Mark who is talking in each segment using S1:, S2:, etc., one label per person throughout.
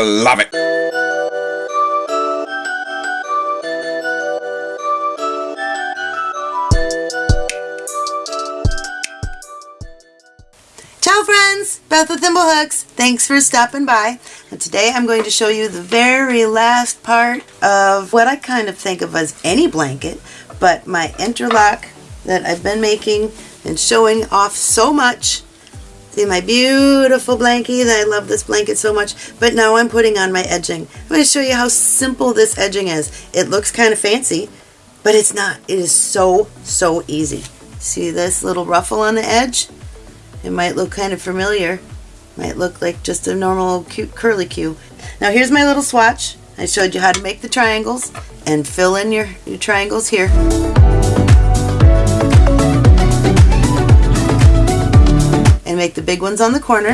S1: Love it.
S2: Ciao friends, Beth with Thimblehooks. Thanks for stopping by. And today I'm going to show you the very last part of what I kind of think of as any blanket, but my interlock that I've been making and showing off so much. See my beautiful blankie, I love this blanket so much, but now I'm putting on my edging. I'm going to show you how simple this edging is. It looks kind of fancy, but it's not. It is so, so easy. See this little ruffle on the edge? It might look kind of familiar. Might look like just a normal cute curly cue. Now here's my little swatch. I showed you how to make the triangles and fill in your, your triangles here. Make the big ones on the corner.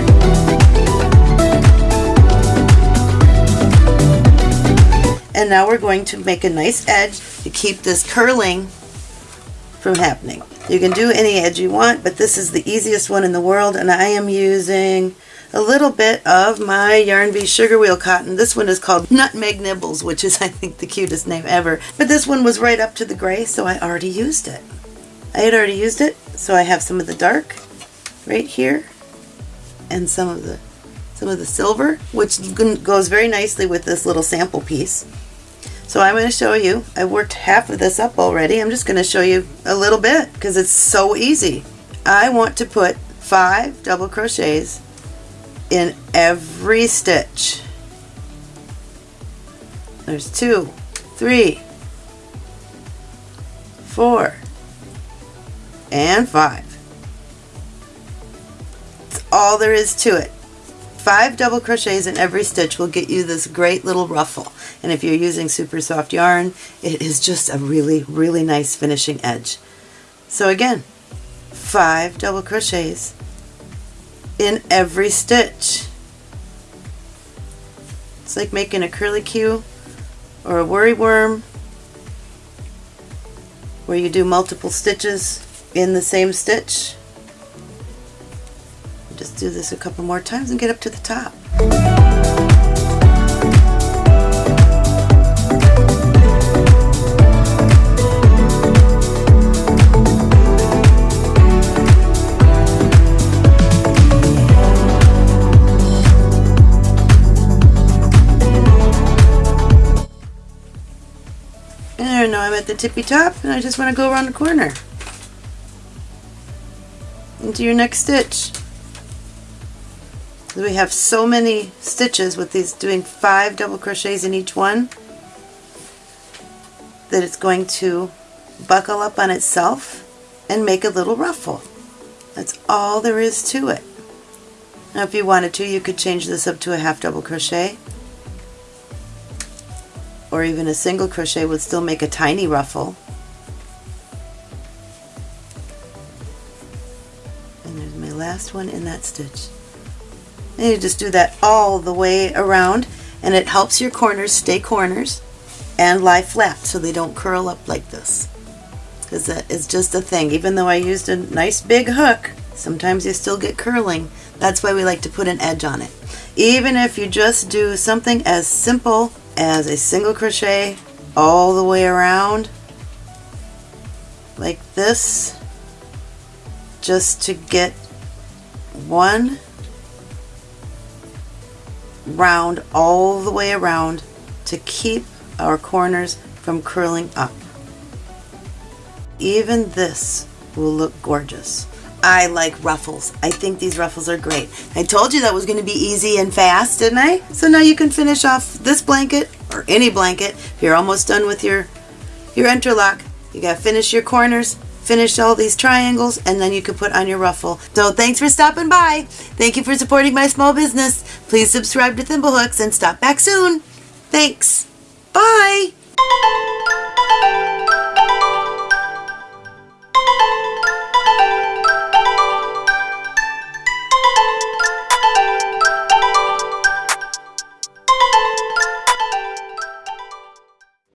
S2: And now we're going to make a nice edge to keep this curling from happening. You can do any edge you want, but this is the easiest one in the world, and I am using a little bit of my Yarn Bee Sugar Wheel Cotton. This one is called Nutmeg Nibbles, which is, I think, the cutest name ever. But this one was right up to the gray, so I already used it. I had already used it, so I have some of the dark right here, and some of the some of the silver, which goes very nicely with this little sample piece. So I'm going to show you, I worked half of this up already. I'm just going to show you a little bit because it's so easy. I want to put five double crochets in every stitch. There's two, three, four, and five. All there is to it. Five double crochets in every stitch will get you this great little ruffle. And if you're using super soft yarn, it is just a really, really nice finishing edge. So again, five double crochets in every stitch. It's like making a curly cue or a worry worm where you do multiple stitches in the same stitch. Just do this a couple more times and get up to the top. And now I'm at the tippy top and I just want to go around the corner into your next stitch. We have so many stitches with these doing five double crochets in each one that it's going to buckle up on itself and make a little ruffle. That's all there is to it. Now if you wanted to you could change this up to a half double crochet or even a single crochet would still make a tiny ruffle. And there's my last one in that stitch. And you just do that all the way around and it helps your corners stay corners and lie flat so they don't curl up like this. Because that is just a thing. Even though I used a nice big hook, sometimes you still get curling. That's why we like to put an edge on it. Even if you just do something as simple as a single crochet all the way around like this just to get one round all the way around to keep our corners from curling up. Even this will look gorgeous. I like ruffles. I think these ruffles are great. I told you that was going to be easy and fast, didn't I? So now you can finish off this blanket or any blanket. If you're almost done with your, your interlock, you got to finish your corners, finish all these triangles, and then you can put on your ruffle. So thanks for stopping by. Thank you for supporting my small business. Please subscribe to Thimblehooks and stop back soon. Thanks. Bye.